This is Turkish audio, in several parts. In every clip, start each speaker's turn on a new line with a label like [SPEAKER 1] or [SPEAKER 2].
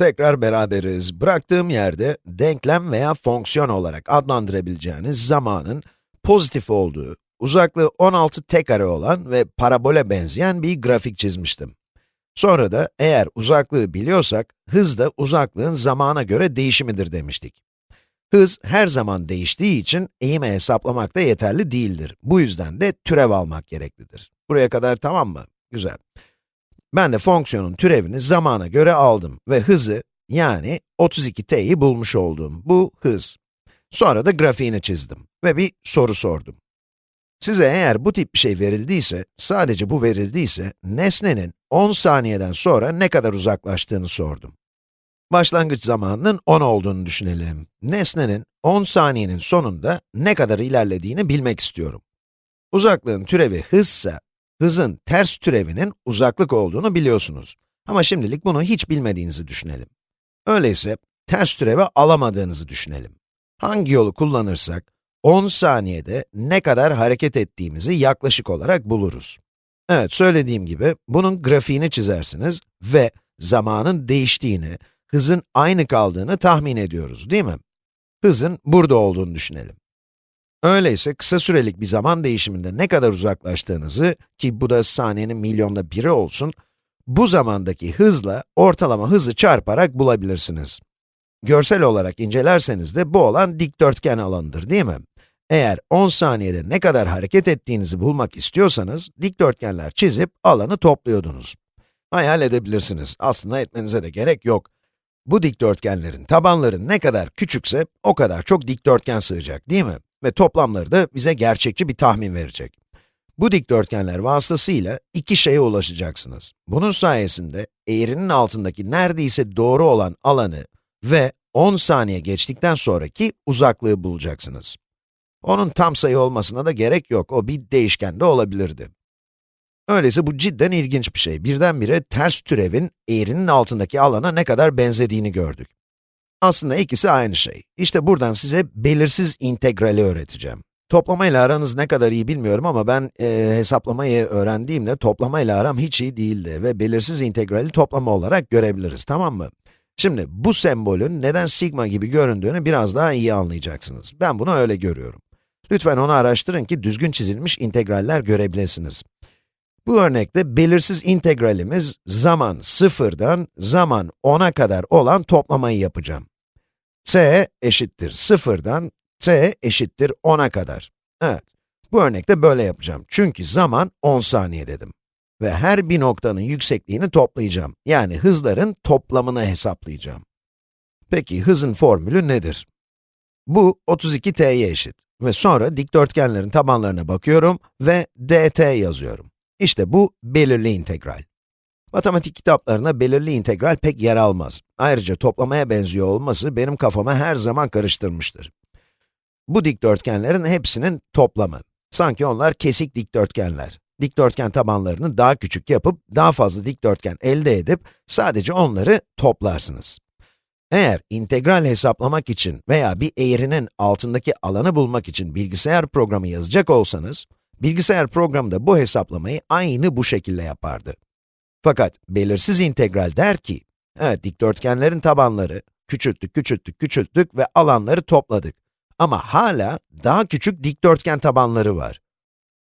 [SPEAKER 1] Tekrar beraberiz. Bıraktığım yerde denklem veya fonksiyon olarak adlandırabileceğiniz zamanın pozitif olduğu, uzaklığı 16 t kare olan ve parabole benzeyen bir grafik çizmiştim. Sonra da eğer uzaklığı biliyorsak, hız da uzaklığın zamana göre değişimidir demiştik. Hız her zaman değiştiği için eğimi hesaplamak da yeterli değildir. Bu yüzden de türev almak gereklidir. Buraya kadar tamam mı? Güzel. Ben de fonksiyonun türevini zamana göre aldım ve hızı, yani 32t'yi bulmuş oldum. Bu hız. Sonra da grafiğini çizdim ve bir soru sordum. Size eğer bu tip bir şey verildiyse, sadece bu verildiyse, nesnenin 10 saniyeden sonra ne kadar uzaklaştığını sordum. Başlangıç zamanının 10 olduğunu düşünelim. Nesnenin 10 saniyenin sonunda ne kadar ilerlediğini bilmek istiyorum. Uzaklığın türevi hızsa, hızın ters türevinin uzaklık olduğunu biliyorsunuz. Ama şimdilik bunu hiç bilmediğinizi düşünelim. Öyleyse, ters türevi alamadığınızı düşünelim. Hangi yolu kullanırsak, 10 saniyede ne kadar hareket ettiğimizi yaklaşık olarak buluruz. Evet, söylediğim gibi, bunun grafiğini çizersiniz ve zamanın değiştiğini, hızın aynı kaldığını tahmin ediyoruz, değil mi? Hızın burada olduğunu düşünelim. Öyleyse kısa sürelik bir zaman değişiminde ne kadar uzaklaştığınızı, ki bu da saniyenin milyonda biri olsun, bu zamandaki hızla ortalama hızı çarparak bulabilirsiniz. Görsel olarak incelerseniz de bu olan dikdörtgen alanıdır değil mi? Eğer 10 saniyede ne kadar hareket ettiğinizi bulmak istiyorsanız, dikdörtgenler çizip alanı topluyordunuz. Hayal edebilirsiniz, aslında etmenize de gerek yok. Bu dikdörtgenlerin tabanları ne kadar küçükse, o kadar çok dikdörtgen sığacak değil mi? Ve toplamları da bize gerçekçi bir tahmin verecek. Bu dikdörtgenler vasıtasıyla iki şeye ulaşacaksınız. Bunun sayesinde eğrinin altındaki neredeyse doğru olan alanı ve 10 saniye geçtikten sonraki uzaklığı bulacaksınız. Onun tam sayı olmasına da gerek yok, o bir değişken de olabilirdi. Öyleyse bu cidden ilginç bir şey. Birdenbire ters türevin eğrinin altındaki alana ne kadar benzediğini gördük. Aslında ikisi aynı şey. İşte buradan size belirsiz integrali öğreteceğim. Toplamayla aranız ne kadar iyi bilmiyorum ama ben e, hesaplamayı öğrendiğimde toplamayla aram hiç iyi değildi ve belirsiz integrali toplama olarak görebiliriz, tamam mı? Şimdi bu sembolün neden sigma gibi göründüğünü biraz daha iyi anlayacaksınız. Ben bunu öyle görüyorum. Lütfen onu araştırın ki düzgün çizilmiş integraller görebilirsiniz. Bu örnekte belirsiz integralimiz zaman sıfırdan zaman 10'a kadar olan toplamayı yapacağım. T eşittir sıfırdan t eşittir 10'a kadar. Evet, bu örnekte böyle yapacağım. Çünkü zaman 10 saniye dedim. Ve her bir noktanın yüksekliğini toplayacağım. Yani hızların toplamını hesaplayacağım. Peki hızın formülü nedir? Bu 32t'ye eşit. Ve sonra dikdörtgenlerin tabanlarına bakıyorum ve dt yazıyorum. İşte bu belirli integral. Matematik kitaplarına belirli integral pek yer almaz. Ayrıca toplamaya benziyor olması benim kafama her zaman karıştırmıştır. Bu dikdörtgenlerin hepsinin toplamı. Sanki onlar kesik dikdörtgenler. Dikdörtgen tabanlarını daha küçük yapıp, daha fazla dikdörtgen elde edip, sadece onları toplarsınız. Eğer integral hesaplamak için veya bir eğrinin altındaki alanı bulmak için bilgisayar programı yazacak olsanız, bilgisayar programı da bu hesaplamayı aynı bu şekilde yapardı. Fakat belirsiz integral der ki, evet dikdörtgenlerin tabanları, küçülttük, küçülttük, küçülttük ve alanları topladık. Ama hala daha küçük dikdörtgen tabanları var.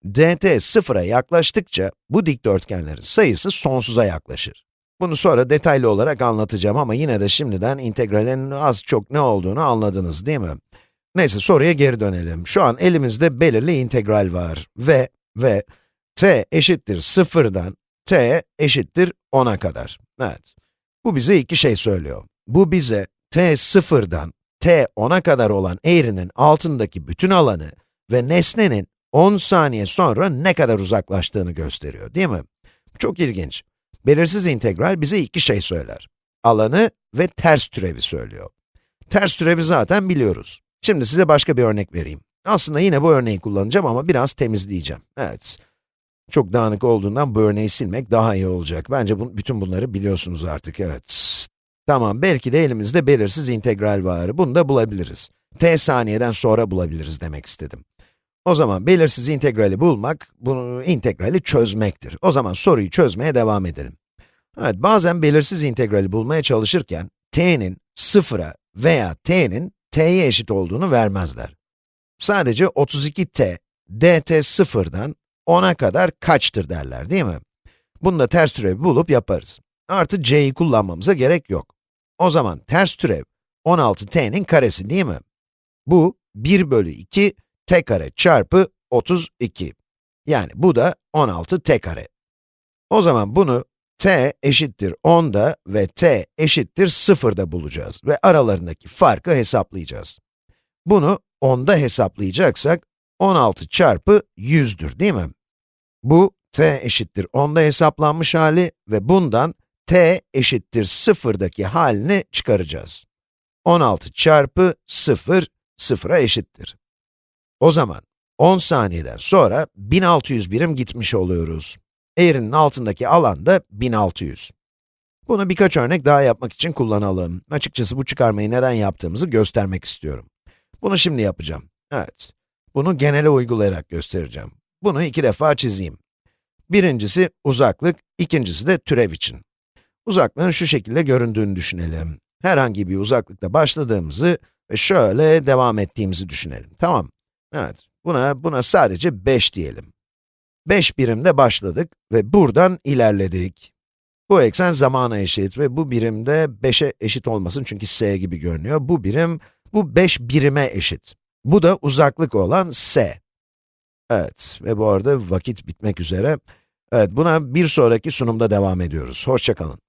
[SPEAKER 1] dt sıfıra yaklaştıkça bu dikdörtgenlerin sayısı sonsuza yaklaşır. Bunu sonra detaylı olarak anlatacağım ama yine de şimdiden integralin az çok ne olduğunu anladınız değil mi? Neyse soruya geri dönelim. Şu an elimizde belirli integral var ve ve t eşittir sıfırdan t eşittir 10'a kadar. Evet. Bu bize iki şey söylüyor. Bu bize t sıfırdan t 10'a kadar olan eğrinin altındaki bütün alanı ve nesnenin 10 saniye sonra ne kadar uzaklaştığını gösteriyor, değil mi? Çok ilginç. Belirsiz integral bize iki şey söyler. Alanı ve ters türevi söylüyor. Ters türevi zaten biliyoruz. Şimdi size başka bir örnek vereyim. Aslında yine bu örneği kullanacağım ama biraz temizleyeceğim. Evet. Çok dağınık olduğundan bu örneği silmek daha iyi olacak. Bence bu, bütün bunları biliyorsunuz artık, evet. Tamam, belki de elimizde belirsiz integral var. Bunu da bulabiliriz. t saniyeden sonra bulabiliriz demek istedim. O zaman belirsiz integrali bulmak, bunu integrali çözmektir. O zaman soruyu çözmeye devam edelim. Evet, bazen belirsiz integrali bulmaya çalışırken, t'nin sıfıra veya t'nin t'ye eşit olduğunu vermezler. Sadece 32t, dt sıfırdan 10'a kadar kaçtır derler değil mi? Bunu da ters türev bulup yaparız. Artı c'yi kullanmamıza gerek yok. O zaman ters türev 16t'nin karesi değil mi? Bu 1 bölü 2 t kare çarpı 32. Yani bu da 16 t kare. O zaman bunu t eşittir 10'da ve t eşittir 0'da bulacağız ve aralarındaki farkı hesaplayacağız. Bunu 10'da hesaplayacaksak 16 çarpı 100'dür değil mi? Bu t eşittir 10'da hesaplanmış hali ve bundan t eşittir 0'daki halini çıkaracağız. 16 çarpı 0, 0'a eşittir. O zaman 10 saniyeden sonra 1600 birim gitmiş oluyoruz. Eğrinin altındaki alan da 1600. Bunu birkaç örnek daha yapmak için kullanalım. Açıkçası bu çıkarmayı neden yaptığımızı göstermek istiyorum. Bunu şimdi yapacağım. Evet. Bunu genele uygulayarak göstereceğim. Bunu iki defa çizeyim. Birincisi uzaklık, ikincisi de türev için. Uzaklığın şu şekilde göründüğünü düşünelim. Herhangi bir uzaklıkta başladığımızı ve şöyle devam ettiğimizi düşünelim. Tamam. Evet. Buna, buna sadece 5 diyelim. 5 birimde başladık ve buradan ilerledik. Bu eksen zamana eşit ve bu birim de 5'e eşit olmasın çünkü s gibi görünüyor. Bu birim, bu 5 birime eşit. Bu da uzaklık olan s. Evet ve bu arada vakit bitmek üzere. Evet, buna bir sonraki sunumda devam ediyoruz. Hoşçakalın.